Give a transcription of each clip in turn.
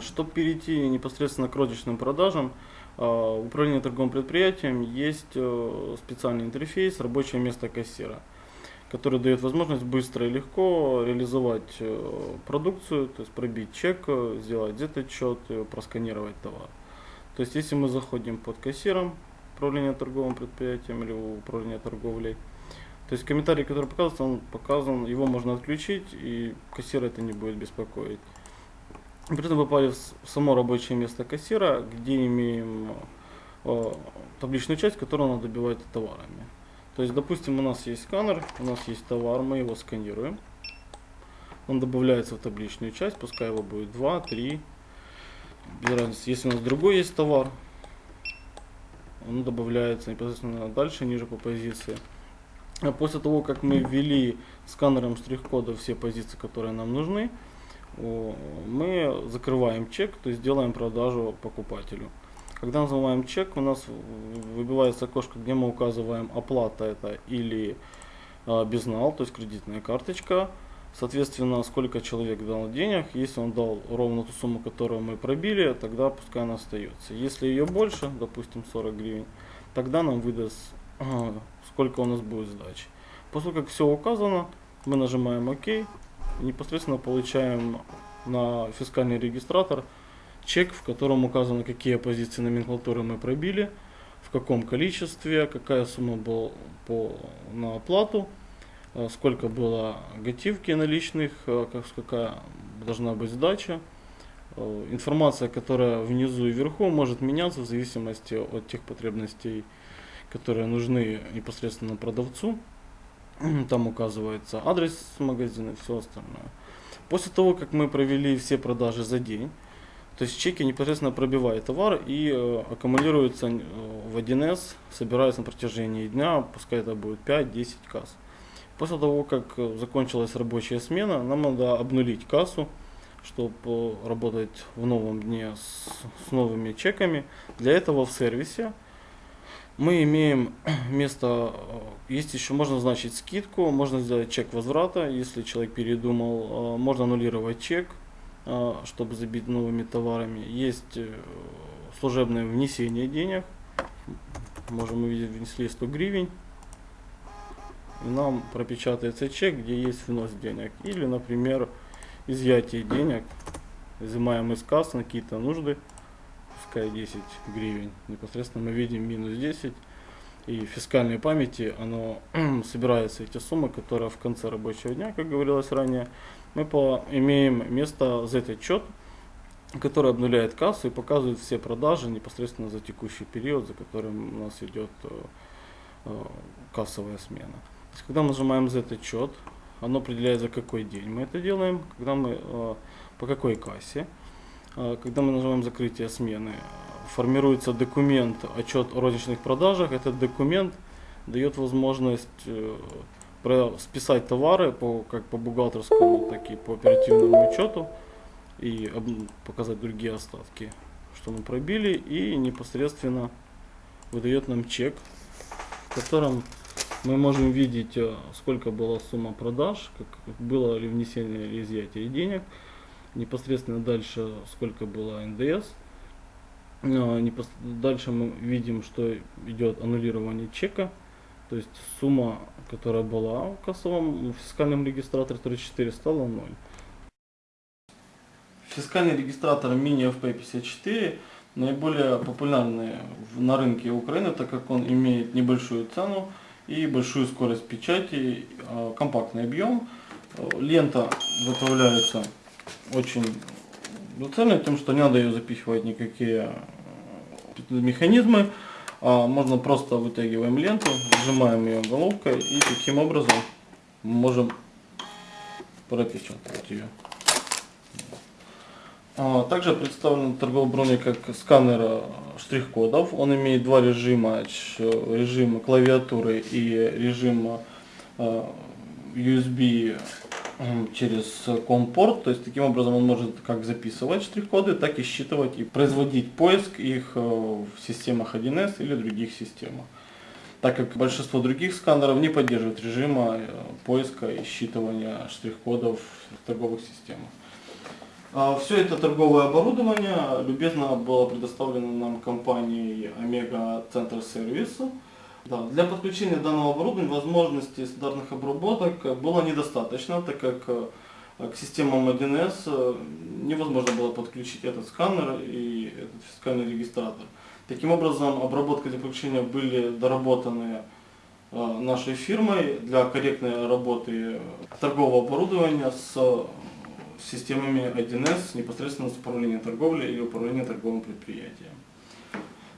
Чтобы перейти непосредственно к розничным продажам, а, в управлении торговым предприятием есть э, специальный интерфейс «Рабочее место кассира», который дает возможность быстро и легко реализовать э, продукцию, то есть пробить чек, э, сделать этот счет, просканировать товар. То есть если мы заходим под кассиром управления торговым предприятием или управления торговлей, то есть комментарий, который показывается, он показан, его можно отключить и кассир это не будет беспокоить. При этом попали в само рабочее место кассира, где имеем э, табличную часть, которую надо добивать товарами. То есть, допустим, у нас есть сканер, у нас есть товар, мы его сканируем. Он добавляется в табличную часть, пускай его будет 2, 3. Без разницы. Если у нас другой есть товар, он добавляется непосредственно дальше, ниже по позиции. А после того, как мы ввели сканером штрих-кода все позиции, которые нам нужны, мы закрываем чек, то есть делаем продажу покупателю. Когда называем чек, у нас выбивается окошко, где мы указываем оплата это или а, безнал, то есть кредитная карточка. Соответственно, сколько человек дал денег. Если он дал ровно ту сумму, которую мы пробили, тогда пускай она остается. Если ее больше, допустим 40 гривен, тогда нам выдаст, сколько у нас будет сдачи. После как все указано, мы нажимаем ОК непосредственно получаем на фискальный регистратор чек, в котором указано, какие позиции номенклатуры мы пробили, в каком количестве, какая сумма была по, на оплату, э, сколько было готивки наличных, э, какая должна быть сдача. Э, информация, которая внизу и вверху, может меняться в зависимости от тех потребностей, которые нужны непосредственно продавцу. Там указывается адрес магазина и все остальное. После того, как мы провели все продажи за день, то есть чеки непосредственно пробивают товар и э, аккумулируются э, в 1С, собираются на протяжении дня, пускай это будет 5-10 касс. После того, как э, закончилась рабочая смена, нам надо обнулить кассу, чтобы работать в новом дне с, с новыми чеками. Для этого в сервисе мы имеем место, э, есть еще, можно назначить скидку, можно сделать чек возврата, если человек передумал, э, можно аннулировать чек, э, чтобы забить новыми товарами. Есть служебное внесение денег, можем увидеть, внесли 100 гривен, и нам пропечатается чек, где есть внос денег. Или, например, изъятие денег, изымаем из кассы на какие-то нужды пускай 10 гривен. Непосредственно мы видим минус 10. И в фискальной памяти оно собирается эти суммы, которые в конце рабочего дня, как говорилось ранее, мы по, имеем место за этот счет, который обнуляет кассу и показывает все продажи непосредственно за текущий период, за которым у нас идет э, э, кассовая смена. То есть, когда мы нажимаем за этот счет, оно определяет за какой день мы это делаем, когда мы э, по какой кассе. А, когда мы нажимаем закрытие смены, формируется документ отчет о розничных продажах. Этот документ дает возможность э, списать товары по, как по бухгалтерскому, так и по оперативному учету и показать другие остатки, что мы пробили и непосредственно выдает нам чек, в котором мы можем видеть, э, сколько была сумма продаж, как было ли внесение или изъятие денег, непосредственно дальше сколько было НДС. А, дальше мы видим, что идет аннулирование чека, то есть сумма, которая была в кассовом в фискальном регистраторе 34 стала 0. Фискальный регистратор Mini FP54 наиболее популярный на рынке Украины, так как он имеет небольшую цену и большую скорость печати, а, компактный объем. Лента выставляется очень ценная тем, что не надо ее запихивать никакие э, механизмы. А можно просто вытягиваем ленту, сжимаем ее головкой и таким образом можем пропечатать ее. А, также представлен торговый броник как сканер э, штрих-кодов. Он имеет два режима, режим клавиатуры и режим э, USB через компорт, то есть таким образом он может как записывать штрих-коды, так и считывать и производить поиск их э, в системах 1С или других системах. Так как большинство других сканеров не поддерживают режима э, поиска и считывания штрих-кодов в торговых системах. Все это торговое оборудование любезно было предоставлено нам компанией Омега Центр Сервису. Да, для подключения данного оборудования возможностей стандартных обработок было недостаточно, так как э, к системам 1С э, невозможно было подключить этот сканер и этот фискальный регистратор. Таким образом, обработка для подключения были доработаны э, нашей фирмой для корректной работы торгового оборудования с системами 1С непосредственно с управлением торговлей или управлением торговым предприятием.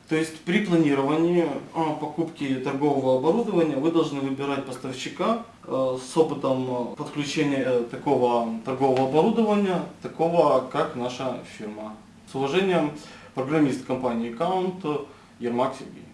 То есть при планировании а, покупки торгового оборудования вы должны выбирать поставщика э, с опытом э, подключения э, такого торгового оборудования, такого как наша фирма. С уважением, программист компании Count Ермак Сергей.